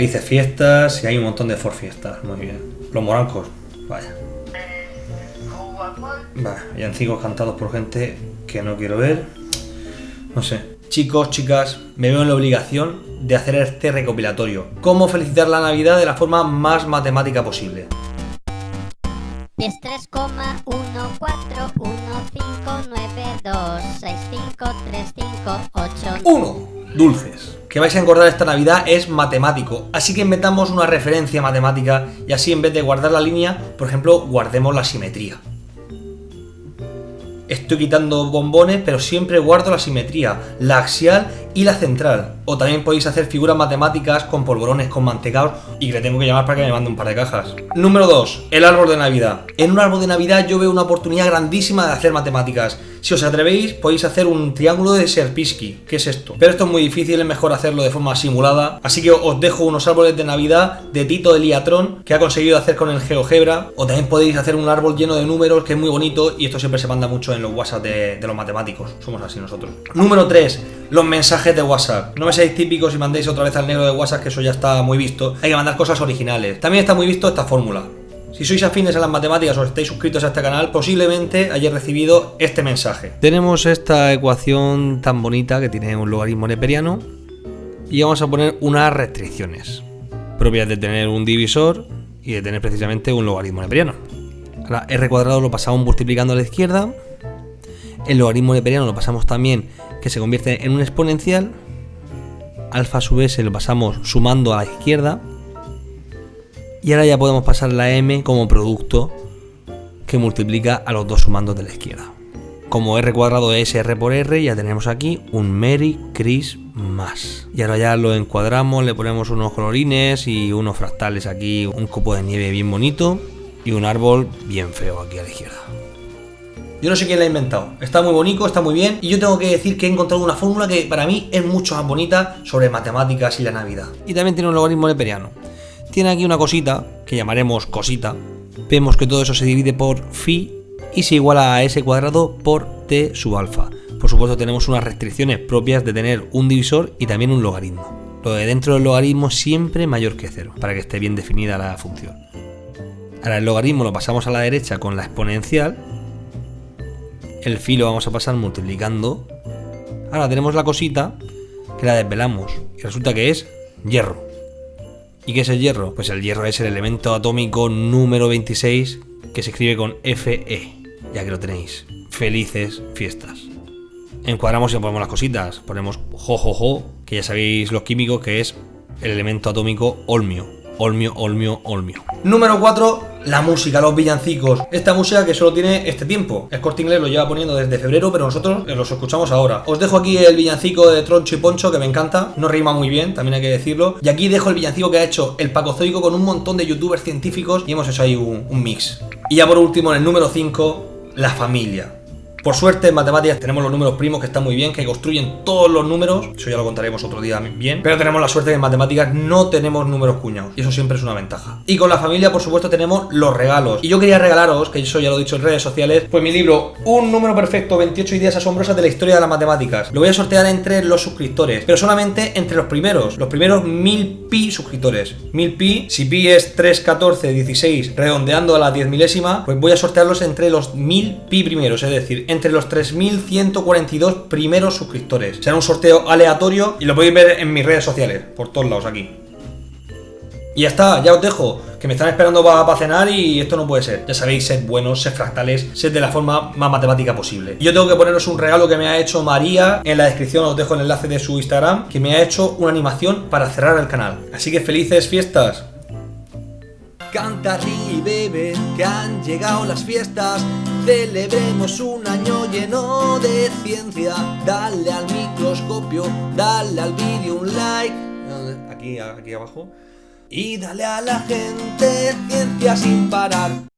Felices fiestas y hay un montón de for fiestas. Muy bien. Los morancos. Vaya. Vaya, villancicos cantados por gente que no quiero ver. No sé. Chicos, chicas, me veo en la obligación de hacer este recopilatorio. Cómo felicitar la Navidad de la forma más matemática posible. 10, 3, 1, 4, 1, 5, 9, 2, 6, 5, 3, 5, 8. 1. Dulces. Que vais a engordar esta Navidad es matemático, así que inventamos una referencia matemática y así en vez de guardar la línea, por ejemplo, guardemos la simetría. Estoy quitando bombones, pero siempre guardo la simetría, la axial y la central. O también podéis hacer figuras matemáticas con polvorones, con mantecaos y que le tengo que llamar para que me mande un par de cajas. Número 2. El árbol de Navidad. En un árbol de Navidad yo veo una oportunidad grandísima de hacer matemáticas. Si os atrevéis, podéis hacer un triángulo de Serpisky. ¿Qué es esto? Pero esto es muy difícil, es mejor hacerlo de forma simulada. Así que os dejo unos árboles de Navidad de Tito de Liatrón, que ha conseguido hacer con el GeoGebra. O también podéis hacer un árbol lleno de números, que es muy bonito, y esto siempre se manda mucho en los WhatsApp de, de los matemáticos. Somos así nosotros. Número 3. Los mensajes de WhatsApp. No me seáis típicos y mandéis otra vez al negro de WhatsApp, que eso ya está muy visto. Hay que mandar cosas originales. También está muy visto esta fórmula. Si sois afines a las matemáticas o estáis suscritos a este canal, posiblemente hayáis recibido este mensaje. Tenemos esta ecuación tan bonita que tiene un logaritmo neperiano y vamos a poner unas restricciones propias de tener un divisor y de tener precisamente un logaritmo neperiano. Ahora, r cuadrado lo pasamos multiplicando a la izquierda, el logaritmo neperiano lo pasamos también que se convierte en un exponencial, alfa sub s lo pasamos sumando a la izquierda y ahora ya podemos pasar la m como producto que multiplica a los dos sumandos de la izquierda. Como r cuadrado es r por r, ya tenemos aquí un Merry Christmas. Y ahora ya lo encuadramos, le ponemos unos colorines y unos fractales aquí, un copo de nieve bien bonito y un árbol bien feo aquí a la izquierda. Yo no sé quién la ha inventado. Está muy bonito, está muy bien. Y yo tengo que decir que he encontrado una fórmula que para mí es mucho más bonita sobre matemáticas y la Navidad. Y también tiene un logaritmo neperiano tiene aquí una cosita, que llamaremos cosita. Vemos que todo eso se divide por phi y se iguala a s cuadrado por t sub alfa. Por supuesto tenemos unas restricciones propias de tener un divisor y también un logaritmo. Lo de dentro del logaritmo siempre mayor que cero, para que esté bien definida la función. Ahora el logaritmo lo pasamos a la derecha con la exponencial. El phi lo vamos a pasar multiplicando. Ahora tenemos la cosita que la desvelamos y resulta que es hierro. ¿Y qué es el hierro? Pues el hierro es el elemento atómico número 26 que se escribe con Fe. Ya que lo tenéis. Felices fiestas. Encuadramos y ponemos las cositas. Ponemos jojojo, que ya sabéis los químicos que es el elemento atómico olmio. Olmio, olmio, olmio. Número 4, la música, los villancicos. Esta música que solo tiene este tiempo. El corte inglés lo lleva poniendo desde febrero, pero nosotros los escuchamos ahora. Os dejo aquí el villancico de Troncho y Poncho, que me encanta. No rima muy bien, también hay que decirlo. Y aquí dejo el villancico que ha hecho el Pacozoico con un montón de youtubers científicos y hemos hecho ahí un, un mix. Y ya por último, en el número 5, la familia. Por suerte en matemáticas tenemos los números primos que están muy bien, que construyen todos los números, eso ya lo contaremos otro día bien, pero tenemos la suerte que en matemáticas no tenemos números cuñados y eso siempre es una ventaja. Y con la familia por supuesto tenemos los regalos. Y yo quería regalaros, que eso ya lo he dicho en redes sociales, pues mi libro Un número perfecto, 28 ideas asombrosas de la historia de las matemáticas. Lo voy a sortear entre los suscriptores, pero solamente entre los primeros, los primeros 1000 pi suscriptores. 1000 pi, si pi es 3, 14, 16, redondeando a la 10 milésima, pues voy a sortearlos entre los 1000 pi primeros, es decir, entre los 3.142 primeros suscriptores. Será un sorteo aleatorio y lo podéis ver en mis redes sociales, por todos lados aquí. Y ya está, ya os dejo, que me están esperando para cenar y esto no puede ser. Ya sabéis, sed buenos, sed fractales, sed de la forma más matemática posible. Y yo tengo que poneros un regalo que me ha hecho María, en la descripción os dejo el enlace de su Instagram, que me ha hecho una animación para cerrar el canal. Así que felices fiestas. Canta, y bebe, que han llegado las fiestas. Celebremos un año lleno de ciencia. Dale al microscopio, dale al vídeo un like. Aquí, aquí abajo. Y dale a la gente ciencia sin parar.